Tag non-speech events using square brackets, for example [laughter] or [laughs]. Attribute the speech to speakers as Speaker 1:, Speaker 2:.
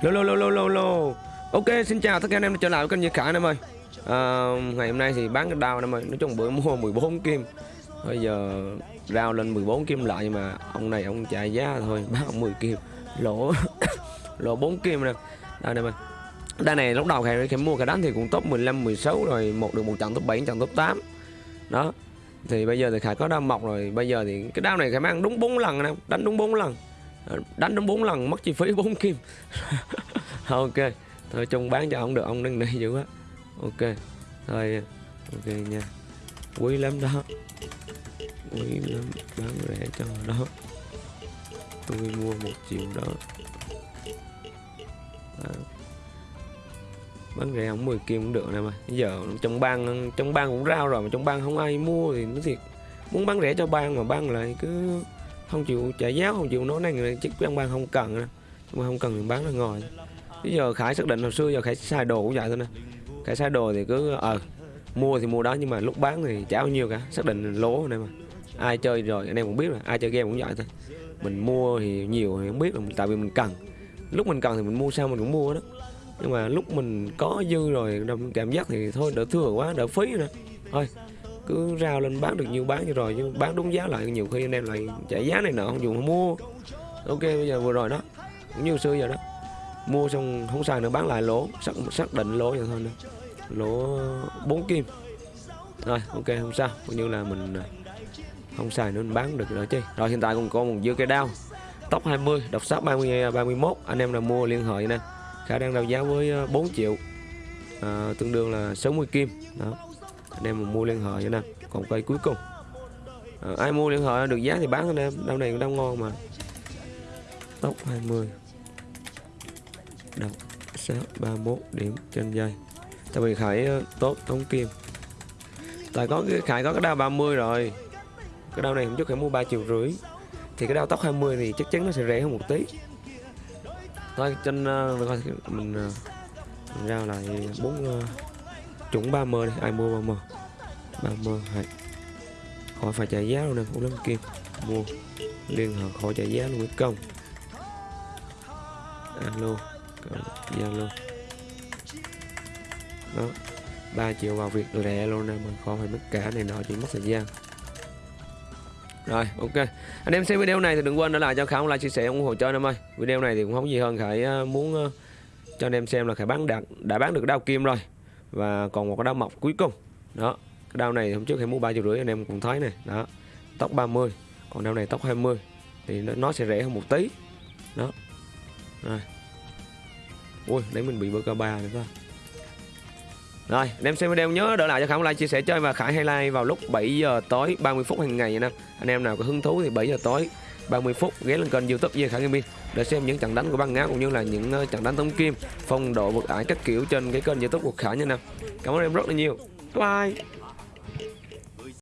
Speaker 1: Lô lô lô lô lô lô. Ok xin chào tất cả anh em đã trở lại với kênh Như khả anh em ơi. À, Ngày hôm nay thì bán cái đao anh em ơi. Nói chung bữa mua 14 kim. Bây giờ rao lên 14 kim lại Nhưng mà ông này ông chạy giá thôi [laughs] Bán 10 kim. Lỗ [coughs] Lỗ 4 kim nè. Đây anh em ơi đây này lúc đầu Khải, Khải mua cái đánh thì cũng top 15, 16 rồi một được một trận top 7, trận top 8 Đó. Thì bây giờ thì Khải có đao mọc rồi. Bây giờ thì cái đao này Khải mang đúng 4 lần anh em. Đánh đúng 4 lần đánh đến 4 lần, mất chi phí 4 kim. [laughs] Ok, thôi chung bán cho ông được, ông nâng này dữ quá. Ok, thôi, ok nha. Quý lắm đó. Quý lắm, bán rẻ cho đó. Tôi mua một triệu đó. À. bán rẻ không 10 kim cũng được nè mà. Bây giờ trong bang trong bang cũng rao rồi mà trong bang không ai mua thì nó thiệt. Muốn bán rẻ cho bang mà bang lại cứ không chịu trả giá, không chịu nói này chiếc ăn ban không cần mà không cần mình bán ra ngoài bây giờ khải xác định hồi xưa giờ khải sai đồ cũng vậy thôi nè. Khải sai đồ thì cứ ờ mua thì mua đó, nhưng mà lúc bán thì trả bao nhiêu cả. Xác định lỗ này mà. Ai chơi rồi, anh em cũng biết là ai chơi game cũng vậy thôi. Mình mua thì nhiều thì không biết là tại vì mình cần. Lúc mình cần thì mình mua sao mình cũng mua đó. Nhưng mà lúc mình có dư rồi cảm giác thì thôi, đỡ thừa quá, đỡ phí nữa thôi cứ rao lên bán được nhiều bán như rồi nhưng bán đúng giá lại nhiều khi anh em lại trả giá này nọ không dùng mua. Ok bây giờ vừa rồi đó cũng như xưa giờ đó. Mua xong không xài nữa bán lại lỗ xác, xác định lỗ vậy thôi nữa lỗ 4 kim. Rồi ok không sao. Coi như là mình à, không xài nữa mình bán được rồi chứ. Rồi hiện tại còn có một dưa cây đao. Tóc 20 độc sắc 30 31 anh em là mua liên hệ nè khả đang đào giá với à, 4 triệu à, tương đương là 60 kim. Đó anh em mà mua liên hệ cho nè còn cây cuối cùng. À, ai mua liên hệ được giá thì bán anh em đau này cũng đang ngon mà. Tốc 20 độc sát 31 điểm trên dây tại vì khải ờ, tốt tống kim. Tại có cái khải có cái đao 30 rồi. Cái đao này không chút khải mua 3 triệu rưỡi. Thì cái đao tóc 20 thì chắc chắn nó sẽ rẻ hơn một tí. Thôi trên uh, mình, uh, mình ra lại bốn uh, Trúng 30 này, ai mua 30 30 hay. Khỏi phải trả giá luôn nè, cũng lắm kim Mua Liên hệ khỏi trả giá luôn công Alo Zalo. Đó 3 triệu vào việc lẹ luôn nè Mà khỏi phải mất cả này nọ chỉ mất thời gian. Rồi ok. Anh em xem video này thì đừng quên để lại cho Khải like chia sẻ ủng hộ cho anh em ơi. Video này thì cũng không gì hơn Khải à, muốn à, cho anh em xem là Khải bán đạt đã bán được đao kim rồi và còn một cái đao mọc cuối cùng. Đó cái đao này hôm trước em mua ba triệu rưỡi anh em cũng thấy này đó tóc 30 còn đao này tóc 20 thì nó, nó sẽ rẻ hơn một tí. Đó. Rồi. Ui đấy mình bị bơ ca ba nữa rồi, anh em xem video nhớ đỡ lại cho Khải like chia sẻ chơi và Khải hay like vào lúc 7 giờ tối 30 phút hàng ngày nha. Anh em nào có hứng thú thì 7 giờ tối 30 phút ghé lên kênh youtube Duy Khải Gaming để xem những trận đánh của băng ngáo cũng như là những ờ, trận đánh tống kim, phong độ vượt ải các kiểu trên cái kênh youtube của Khải nha nè cảm ơn em rất là nhiều. Bye.